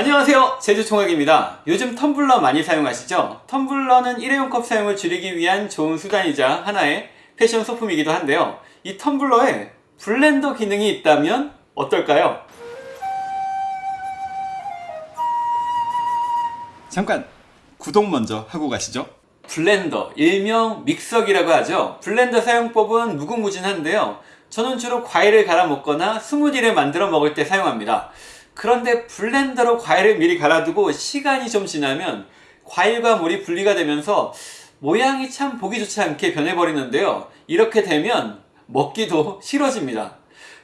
안녕하세요. 제주총각입니다. 요즘 텀블러 많이 사용하시죠? 텀블러는 일회용 컵 사용을 줄이기 위한 좋은 수단이자 하나의 패션 소품이기도 한데요. 이 텀블러에 블렌더 기능이 있다면 어떨까요? 잠깐 구독 먼저 하고 가시죠. 블렌더, 일명 믹서기라고 하죠. 블렌더 사용법은 무궁무진한데요. 저는 주로 과일을 갈아 먹거나 스무디를 만들어 먹을 때 사용합니다 그런데 블렌더로 과일을 미리 갈아두고 시간이 좀 지나면 과일과 물이 분리가 되면서 모양이 참 보기 좋지 않게 변해버리는데요. 이렇게 되면 먹기도 싫어집니다.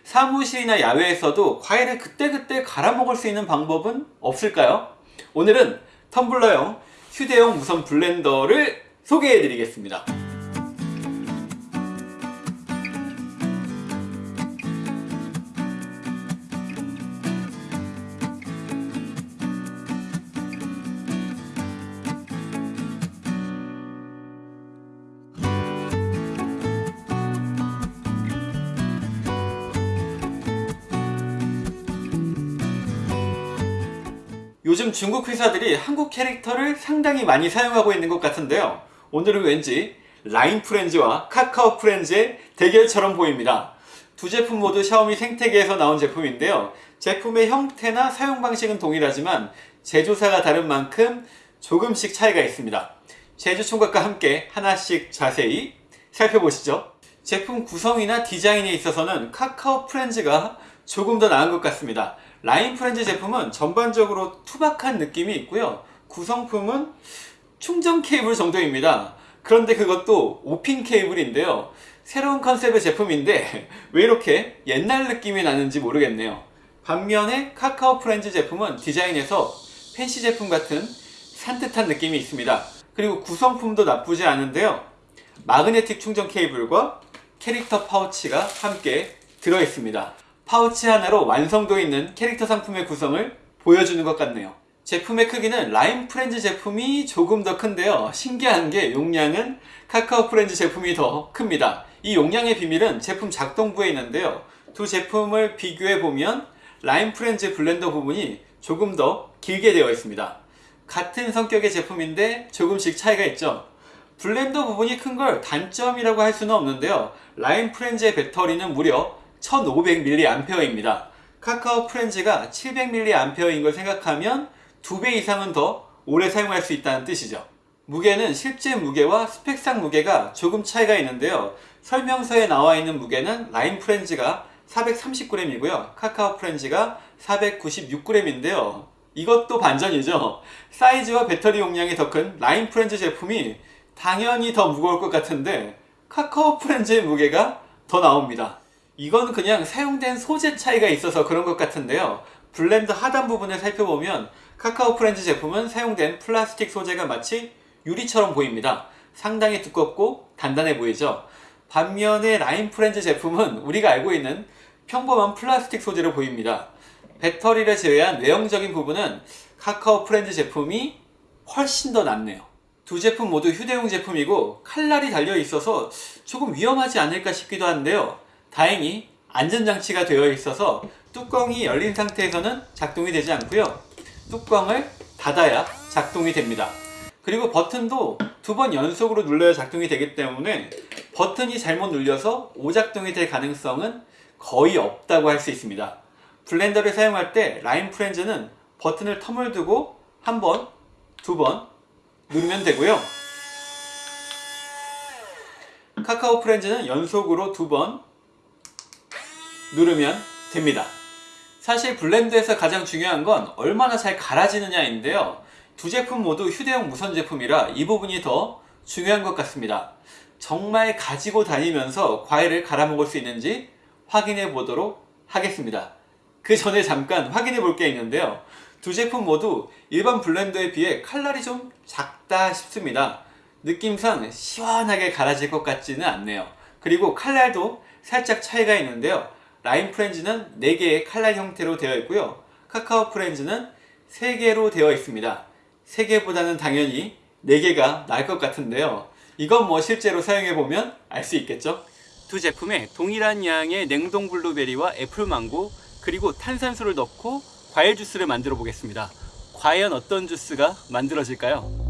사무실이나 야외에서도 과일을 그때그때 갈아 먹을 수 있는 방법은 없을까요? 오늘은 텀블러용 휴대용 무선 블렌더를 소개해 드리겠습니다 요즘 중국 회사들이 한국 캐릭터를 상당히 많이 사용하고 있는 것 같은데요. 오늘은 왠지 라인 프렌즈와 카카오 프렌즈의 대결처럼 보입니다. 두 제품 모두 샤오미 생태계에서 나온 제품인데요. 제품의 형태나 사용 방식은 동일하지만 제조사가 다른 만큼 조금씩 차이가 있습니다. 제주총각과 함께 하나씩 자세히 살펴보시죠. 제품 구성이나 디자인에 있어서는 카카오 프렌즈가 조금 더 나은 것 같습니다 라인 프렌즈 제품은 전반적으로 투박한 느낌이 있고요. 구성품은 충전 케이블 정도입니다. 그런데 그것도 5핀 케이블인데요. 새로운 컨셉의 제품인데 왜 이렇게 옛날 느낌이 나는지 모르겠네요. 반면에 카카오 프렌즈 제품은 디자인에서 fancy 제품 같은 산뜻한 느낌이 있습니다. 그리고 구성품도 나쁘지 않은데요. 마그네틱 충전 케이블과 캐릭터 파우치가 함께 들어있습니다 파우치 하나로 완성도 있는 캐릭터 상품의 구성을 보여주는 것 같네요. 제품의 크기는 라인 프렌즈 제품이 조금 더 큰데요. 신기한 게 용량은 카카오 프렌즈 제품이 더 큽니다. 이 용량의 비밀은 제품 작동부에 있는데요. 두 제품을 비교해 보면 라인 프렌즈 블렌더 부분이 조금 더 길게 되어 있습니다. 같은 성격의 제품인데 조금씩 차이가 있죠. 블렌더 부분이 큰 걸 단점이라고 할 수는 없는데요. 라인 프렌즈의 배터리는 무려 1500mAh입니다. 카카오 프렌즈가 700mAh인 걸 생각하면 2배 이상은 더 오래 사용할 수 있다는 뜻이죠. 무게는 실제 무게와 스펙상 무게가 조금 차이가 있는데요. 설명서에 나와 있는 무게는 라인 프렌즈가 430g이고요. 카카오 프렌즈가 496g인데요. 이것도 반전이죠. 사이즈와 배터리 용량이 더 큰 라인 프렌즈 제품이 당연히 더 무거울 것 같은데 카카오 프렌즈의 무게가 더 나옵니다. 이건 그냥 사용된 소재 차이가 있어서 그런 것 같은데요. 블렌더 하단 부분을 살펴보면 카카오 프렌즈 제품은 사용된 플라스틱 소재가 마치 유리처럼 보입니다. 상당히 두껍고 단단해 보이죠? 반면에 라인 프렌즈 제품은 우리가 알고 있는 평범한 플라스틱 소재로 보입니다. 배터리를 제외한 외형적인 부분은 카카오 프렌즈 제품이 훨씬 더 낫네요. 두 제품 모두 휴대용 제품이고 칼날이 달려 있어서 조금 위험하지 않을까 싶기도 한데요 다행히 안전장치가 되어 있어서 뚜껑이 열린 상태에서는 작동이 되지 않고요. 뚜껑을 닫아야 작동이 됩니다. 그리고 버튼도 두 번 연속으로 눌러야 작동이 되기 때문에 버튼이 잘못 눌려서 오작동이 될 가능성은 거의 없다고 할 수 있습니다. 블렌더를 사용할 때 라인 프렌즈는 버튼을 term을 두고 한 번, 두 번 누르면 되고요. 카카오 프렌즈는 연속으로 두 번 누르면 됩니다. 사실 블렌더에서 가장 중요한 건 얼마나 잘 갈아지느냐 인데요. 두 제품 모두 휴대용 무선 제품이라 이 부분이 더 중요한 것 같습니다. 정말 가지고 다니면서 과일을 갈아 먹을 수 있는지 확인해 보도록 하겠습니다. 그 전에 잠깐 확인해 볼 게 있는데요. 두 제품 모두 일반 블렌더에 비해 칼날이 좀 작다 싶습니다. 느낌상 시원하게 갈아질 것 같지는 않네요. 그리고 칼날도 살짝 차이가 있는데요 라인 프렌즈는 4개의 칼날 형태로 되어 있고요. 카카오 프렌즈는 3개로 되어 있습니다. 3개보다는 당연히 4개가 나을 것 같은데요. 이건 뭐 실제로 사용해보면 알 수 있겠죠? 두 제품에 동일한 양의 냉동 블루베리와 애플망고 그리고 탄산수를 넣고 과일 주스를 만들어 보겠습니다. 과연 어떤 주스가 만들어질까요?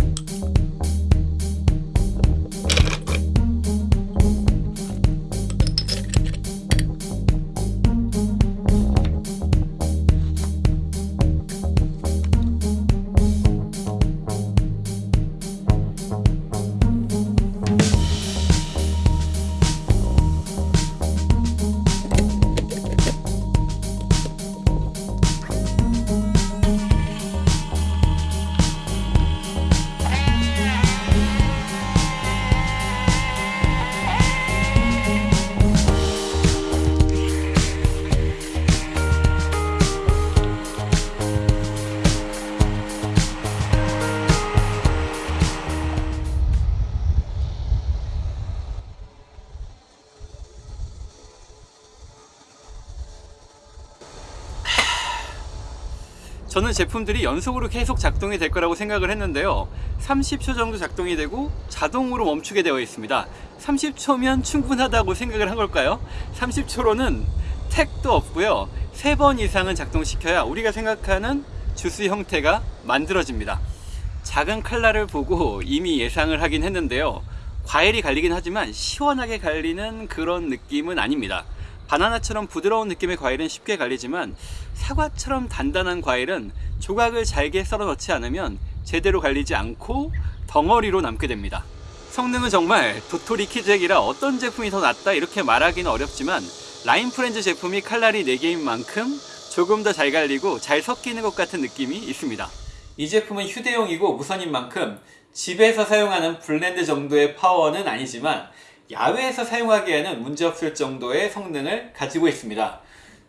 저는 제품들이 연속으로 계속 작동이 될 거라고 생각을 했는데요. 30초 정도 작동이 되고 자동으로 멈추게 되어 있습니다. 30초면 충분하다고 생각을 한 걸까요? 30초로는 택도 없고요. 3번 이상은 작동시켜야 우리가 생각하는 주스 형태가 만들어집니다. 작은 칼날을 보고 이미 예상을 하긴 했는데요. 과일이 갈리긴 하지만 시원하게 갈리는 그런 느낌은 아닙니다 바나나처럼 부드러운 느낌의 과일은 쉽게 갈리지만 사과처럼 단단한 과일은 조각을 잘게 썰어 넣지 않으면 제대로 갈리지 않고 덩어리로 남게 됩니다. 성능은 정말 도토리 키재기라 어떤 제품이 더 낫다 이렇게 말하기는 어렵지만 라인 프렌즈 제품이 칼날이 4개인 만큼 조금 더 잘 갈리고 잘 섞이는 것 같은 느낌이 있습니다. 이 제품은 휴대용이고 무선인 만큼 집에서 사용하는 블렌더 정도의 파워는 아니지만 야외에서 사용하기에는 문제없을 정도의 성능을 가지고 있습니다.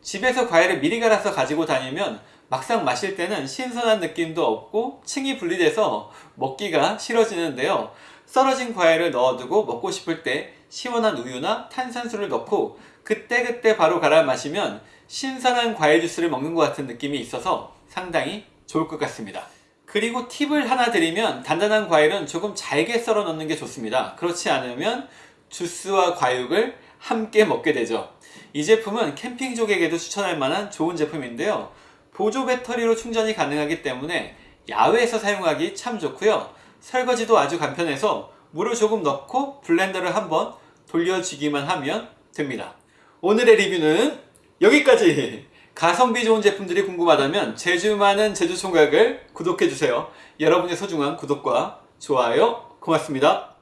집에서 과일을 미리 갈아서 가지고 다니면 막상 마실 때는 신선한 느낌도 없고 층이 분리돼서 먹기가 싫어지는데요. 썰어진 과일을 넣어두고 먹고 싶을 때 시원한 우유나 탄산수를 넣고 그때그때 바로 갈아 마시면 신선한 과일 주스를 먹는 것 같은 느낌이 있어서 상당히 좋을 것 같습니다. 그리고 팁을 하나 드리면 단단한 과일은 조금 잘게 썰어 넣는 게 좋습니다. 그렇지 않으면 주스와 과육을 함께 먹게 되죠. 이 제품은 캠핑족에게도 추천할 만한 좋은 제품인데요. 보조 배터리로 충전이 가능하기 때문에 야외에서 사용하기 참 좋고요. 설거지도 아주 간편해서 물을 조금 넣고 블렌더를 한번 돌려주기만 하면 됩니다. 오늘의 리뷰는 여기까지! 가성비 좋은 제품들이 궁금하다면 제주 많은 제주 총각을 구독해주세요. 여러분의 소중한 구독과 좋아요 고맙습니다.